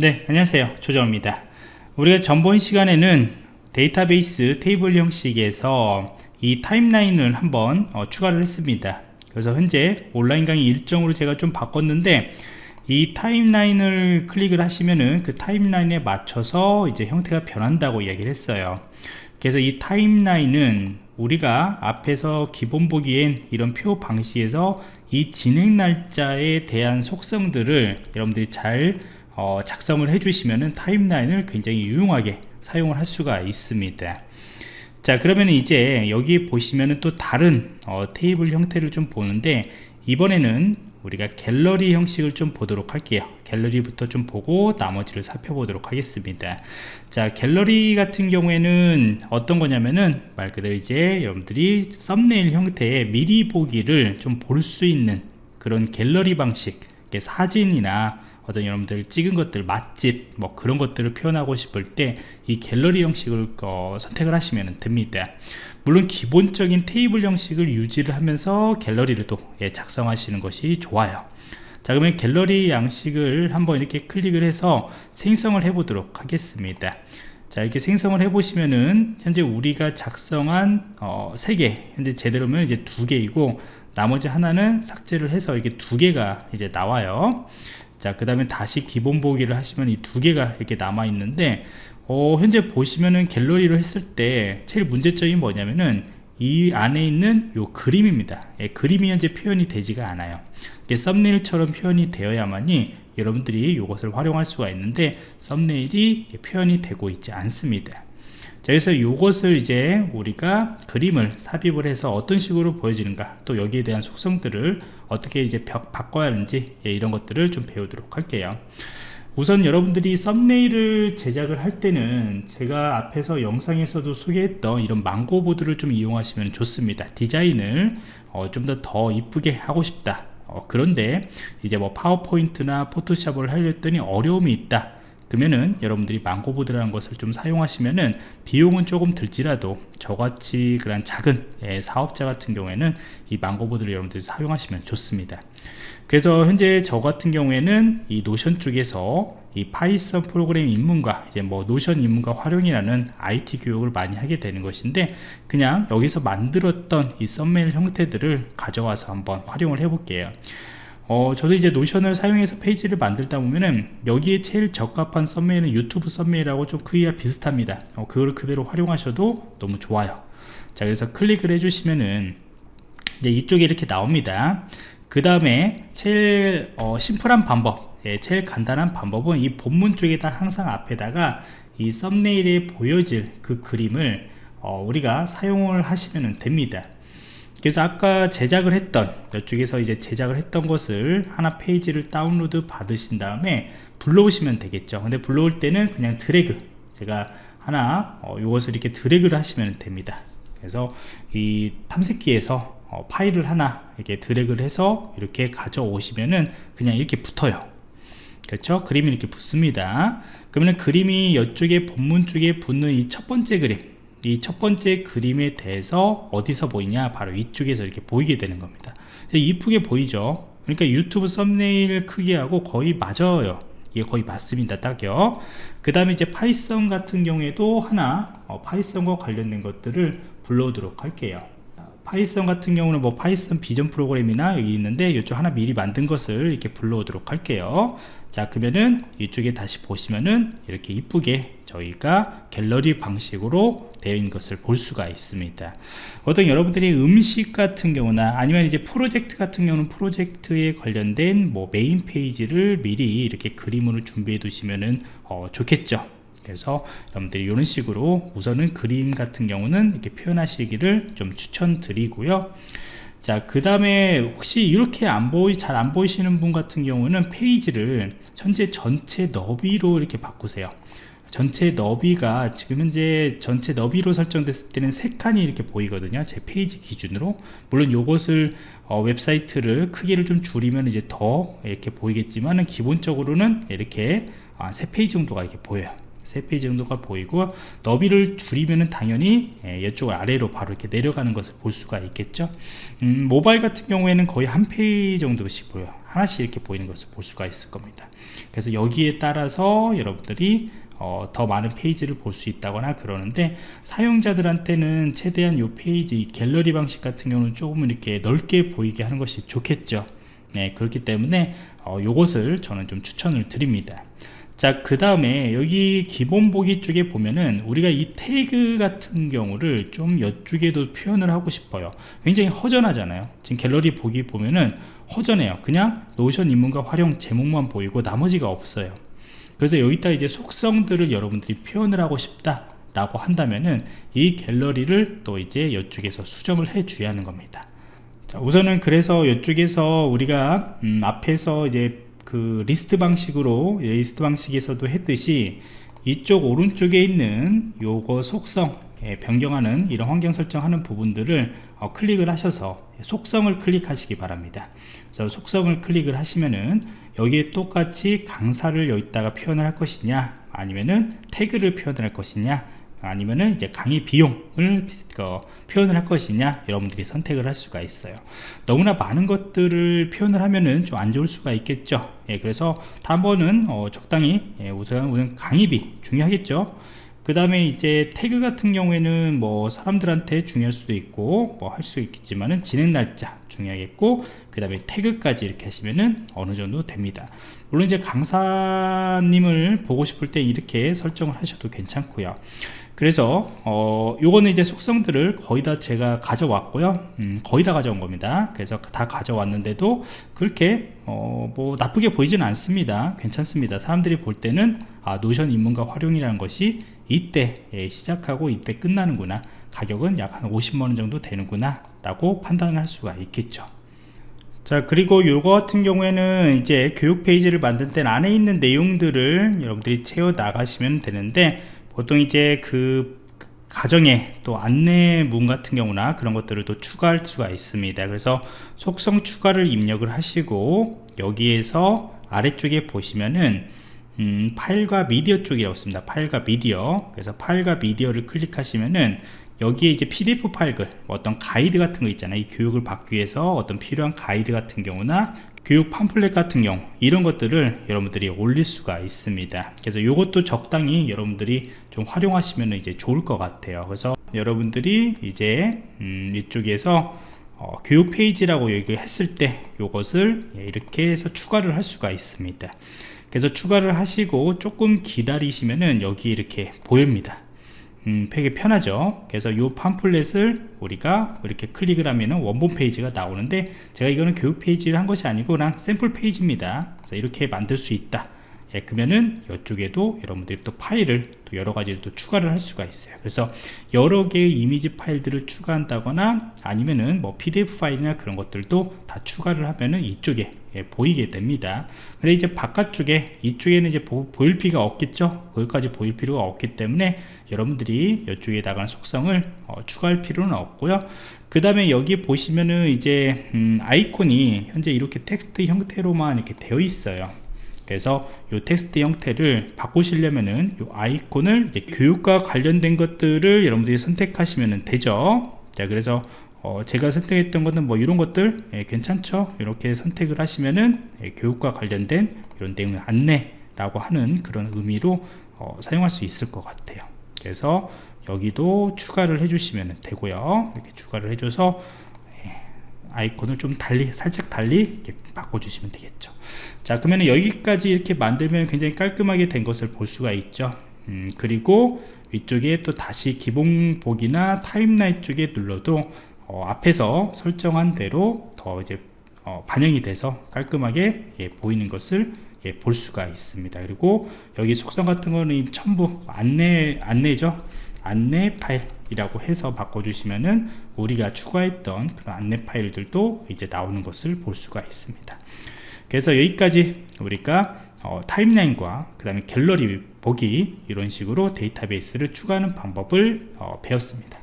네 안녕하세요. 조정입니다. 우리가 전번 시간에는 데이터베이스 테이블 형식에서 이 타임라인을 한번 어, 추가를 했습니다. 그래서 현재 온라인 강의 일정으로 제가 좀 바꿨는데 이 타임라인을 클릭을 하시면은 그 타임라인에 맞춰서 이제 형태가 변한다고 이야기를 했어요. 그래서 이 타임라인은 우리가 앞에서 기본 보기엔 이런 표 방식에서 이 진행 날짜에 대한 속성들을 여러분들이 잘 어, 작성을 해주시면은 타임라인을 굉장히 유용하게 사용을 할 수가 있습니다. 자 그러면 이제 여기 보시면은 또 다른 어, 테이블 형태를 좀 보는데 이번에는 우리가 갤러리 형식을 좀 보도록 할게요. 갤러리부터 좀 보고 나머지를 살펴보도록 하겠습니다. 자 갤러리 같은 경우에는 어떤 거냐면은 말 그대로 이제 여러분들이 썸네일 형태의 미리 보기를 좀 볼 수 있는 그런 갤러리 방식 사진이나 어떤 여러분들 찍은 것들 맛집 뭐 그런 것들을 표현하고 싶을 때 이 갤러리 형식을 어, 선택을 하시면 됩니다. 물론 기본적인 테이블 형식을 유지를 하면서 갤러리를 또 예, 작성하시는 것이 좋아요. 자 그러면 갤러리 양식을 한번 이렇게 클릭을 해서 생성을 해 보도록 하겠습니다. 자 이렇게 생성을 해 보시면은 현재 우리가 작성한 어, 3개 현재 제대로면 이제 두 개이고 나머지 하나는 삭제를 해서 이게 두 개가 이제 나와요 자 그 다음에 다시 기본 보기를 하시면 이 두 개가 이렇게 남아 있는데 어, 현재 보시면은 갤러리로 했을 때 제일 문제점이 뭐냐면은 이 안에 있는 요 그림입니다. 예, 그림이 현재 표현이 되지가 않아요. 썸네일처럼 표현이 되어야만이 여러분들이 이것을 활용할 수가 있는데 썸네일이 표현이 되고 있지 않습니다 자, 그래서 이것을 이제 우리가 그림을 삽입을 해서 어떤 식으로 보여지는가 또 여기에 대한 속성들을 어떻게 이제 바꿔야 하는지 예, 이런 것들을 좀 배우도록 할게요. 우선 여러분들이 썸네일을 제작을 할 때는 제가 앞에서 영상에서도 소개했던 이런 망고보드를 좀 이용하시면 좋습니다. 디자인을 어, 좀더 더 이쁘게 하고 싶다. 어, 그런데 이제 뭐 파워포인트나 포토샵을 하려더니 어려움이 있다 그러면은 여러분들이 망고보드라는 것을 좀 사용하시면은 비용은 조금 들지라도 저같이 그런 작은 예, 사업자 같은 경우에는 이 망고보드를 여러분들이 사용하시면 좋습니다. 그래서 현재 저 같은 경우에는 이 노션 쪽에서 이 파이썬 프로그램 입문과 이제 뭐 노션 입문과 활용이라는 IT 교육을 많이 하게 되는 것인데 그냥 여기서 만들었던 이 썸네일 형태들을 가져와서 한번 활용을 해 볼게요 어, 저도 이제 노션을 사용해서 페이지를 만들다 보면은 여기에 제일 적합한 썸네일은 유튜브 썸네일하고 좀 크기가 비슷합니다. 어, 그걸 그대로 활용하셔도 너무 좋아요. 자 그래서 클릭을 해주시면은 이제 이쪽에 이렇게 나옵니다. 그 다음에 제일 어, 심플한 방법 예, 제일 간단한 방법은 이 본문 쪽에다 항상 앞에다가 이 썸네일에 보여질 그 그림을 어, 우리가 사용을 하시면 됩니다 그래서 아까 제작을 했던 이쪽에서 이제 제작을 했던 것을 하나 페이지를 다운로드 받으신 다음에 불러오시면 되겠죠. 근데 불러올 때는 그냥 드래그 제가 하나 어, 이것을 이렇게 드래그를 하시면 됩니다. 그래서 이 탐색기에서 어, 파일을 하나 이렇게 드래그를 해서 이렇게 가져오시면은 그냥 이렇게 붙어요. 그렇죠? 그림이 이렇게 붙습니다. 그러면 그림이 이쪽에 본문 쪽에 붙는 이 첫 번째 그림 이 첫 번째 그림에 대해서 어디서 보이냐? 바로 이쪽에서 이렇게 보이게 되는 겁니다. 이쁘게 보이죠? 그러니까 유튜브 썸네일 크기하고 거의 맞아요. 이게 거의 맞습니다. 딱요. 그 다음에 이제 파이썬 같은 경우에도 하나 어, 파이썬과 관련된 것들을 불러오도록 할게요. 파이썬 같은 경우는 뭐 파이썬 비전 프로그램이나 여기 있는데 이쪽 하나 미리 만든 것을 이렇게 불러오도록 할게요 자 그러면은 이쪽에 다시 보시면은 이렇게 이쁘게 저희가 갤러리 방식으로 되어 있는 것을 볼 수가 있습니다. 어떤 여러분들이 음식 같은 경우나 아니면 이제 프로젝트 같은 경우는 프로젝트에 관련된 뭐 메인 페이지를 미리 이렇게 그림으로 준비해 두시면은 어, 좋겠죠? 그래서 여러분들이 이런 식으로 우선은 그림 같은 경우는 이렇게 표현하시기를 좀 추천드리고요 자 그 다음에 혹시 이렇게 안 보이 잘 안 보이시는 분 같은 경우는 페이지를 현재 전체 너비로 이렇게 바꾸세요. 전체 너비가 지금 현재 전체 너비로 설정됐을 때는 세 칸이 이렇게 보이거든요. 제 페이지 기준으로. 물론 요것을 어, 웹사이트를 크기를 좀 줄이면 이제 더 이렇게 보이겠지만 기본적으로는 이렇게 아, 세 페이지 정도가 이렇게 보여요 3페이지 정도가 보이고 너비를 줄이면 당연히 예, 이쪽 아래로 바로 이렇게 내려가는 것을 볼 수가 있겠죠. 음, 모바일 같은 경우에는 거의 한 페이지 정도씩 보여요 하나씩 이렇게 보이는 것을 볼 수가 있을 겁니다. 그래서 여기에 따라서 여러분들이 어, 더 많은 페이지를 볼 수 있다거나 그러는데 사용자들한테는 최대한 이 페이지 갤러리 방식 같은 경우는 조금 이렇게 넓게 보이게 하는 것이 좋겠죠. 네, 그렇기 때문에 어, 요것을 저는 좀 추천을 드립니다 자 그 다음에 여기 기본 보기 쪽에 보면은 우리가 이 태그 같은 경우를 좀 이쪽에도 표현을 하고 싶어요. 굉장히 허전하잖아요. 지금 갤러리 보기 보면은 허전해요. 그냥 노션 입문과 활용 제목만 보이고 나머지가 없어요. 그래서 여기다 이제 속성들을 여러분들이 표현을 하고 싶다 라고 한다면은 이 갤러리를 또 이제 이쪽에서 수정을 해 줘야 하는 겁니다. 자, 우선은 그래서 이쪽에서 우리가 음, 앞에서 이제 그 리스트 방식으로 리스트 방식에서도 했듯이 이쪽 오른쪽에 있는 요거 속성 예, 변경하는 이런 환경 설정하는 부분들을 어, 클릭을 하셔서 속성을 클릭하시기 바랍니다. 그래서 속성을 클릭을 하시면은 여기에 똑같이 강사를 여기다가 표현을 할 것이냐 아니면은 태그를 표현을 할 것이냐 아니면은 이제 강의 비용을 어, 표현을 할 것이냐 여러분들이 선택을 할 수가 있어요. 너무나 많은 것들을 표현을 하면은 좀 안 좋을 수가 있겠죠. 예, 그래서 다음번은 어, 적당히 예, 우선, 우선 강의비 중요하겠죠. 그 다음에 이제 태그 같은 경우에는 뭐 사람들한테 중요할 수도 있고 뭐 할 수 있겠지만은 진행 날짜 중요하겠고 그 다음에 태그까지 이렇게 하시면은 어느 정도 됩니다. 물론 이제 강사님을 보고 싶을 때 이렇게 설정을 하셔도 괜찮고요 그래서 어 요거는 이제 속성들을 거의 다 제가 가져왔고요. 음, 거의 다 가져온 겁니다. 그래서 다 가져왔는데도 그렇게 어 뭐 나쁘게 보이지는 않습니다. 괜찮습니다. 사람들이 볼 때는 아 노션 입문과 활용이라는 것이 이때 예, 시작하고 이때 끝나는구나. 가격은 약 한 50만원 정도 되는구나 라고 판단을 할 수가 있겠죠. 자 그리고 요거 같은 경우에는 이제 교육 페이지를 만들 때 안에 있는 내용들을 여러분들이 채워 나가시면 되는데 보통 이제 그 가정에 또 안내문 같은 경우나 그런 것들을 또 추가할 수가 있습니다. 그래서 속성 추가를 입력을 하시고 여기에서 아래쪽에 보시면은 음, 파일과 미디어 쪽이라고 있습니다. 파일과 미디어. 그래서 파일과 미디어를 클릭하시면은 여기에 이제 pdf 파일들 뭐 어떤 가이드 같은 거 있잖아요. 이 교육을 받기 위해서 어떤 필요한 가이드 같은 경우나 교육 팜플렛 같은 경우 이런 것들을 여러분들이 올릴 수가 있습니다. 그래서 이것도 적당히 여러분들이 좀 활용하시면 이제 좋을 것 같아요. 그래서 여러분들이 이제 음, 이쪽에서 어, 교육 페이지라고 얘기를 했을 때 이것을 이렇게 해서 추가를 할 수가 있습니다. 그래서 추가를 하시고 조금 기다리시면은 여기 이렇게 보입니다 음, 되게 편하죠. 그래서 이 팜플렛을 우리가 이렇게 클릭을 하면 원본 페이지가 나오는데 제가 이거는 교육 페이지를 한 것이 아니고 그냥 샘플 페이지입니다. 그래서 이렇게 만들 수 있다 예, 그러면은 이쪽에도 여러분들이 또 파일을 또 여러 가지를 또 추가를 할 수가 있어요. 그래서 여러 개의 이미지 파일들을 추가한다거나 아니면은 뭐 pdf 파일이나 그런 것들도 다 추가를 하면은 이쪽에 예, 보이게 됩니다. 근데 이제 바깥쪽에 이쪽에는 이제 보, 일 필요가 없겠죠? 거기까지 보일 필요가 없기 때문에 여러분들이 이쪽에다가 속성을 어, 추가할 필요는 없고요. 그 다음에 여기 보시면은 이제 음, 아이콘이 현재 이렇게 텍스트 형태로만 이렇게 되어 있어요 그래서 이 텍스트 형태를 바꾸시려면은 이 아이콘을 이제 교육과 관련된 것들을 여러분들이 선택하시면 되죠. 자 그래서 어, 제가 선택했던 것은 뭐 이런 것들 예, 괜찮죠? 이렇게 선택을 하시면은 예, 교육과 관련된 이런 내용 안내라고 하는 그런 의미로 어, 사용할 수 있을 것 같아요. 그래서 여기도 추가를 해주시면 되고요. 이렇게 추가를 해줘서 아이콘을 좀 달리 살짝 달리 바꿔주시면 되겠죠. 자 그러면 여기까지 이렇게 만들면 굉장히 깔끔하게 된 것을 볼 수가 있죠. 음, 그리고 위쪽에 또 다시 기본 보기나 타임라인 쪽에 눌러도 어, 앞에서 설정한 대로 더 이제 어, 반영이 돼서 깔끔하게 예, 보이는 것을 예, 볼 수가 있습니다. 그리고 여기 속성 같은 거는 전부 안내 안내죠 안내 파일이라고 해서 바꿔주시면은 우리가 추가했던 그런 안내 파일들도 이제 나오는 것을 볼 수가 있습니다. 그래서 여기까지 우리가 어, 타임라인과 그 다음에 갤러리 보기 이런 식으로 데이터베이스를 추가하는 방법을 어, 배웠습니다.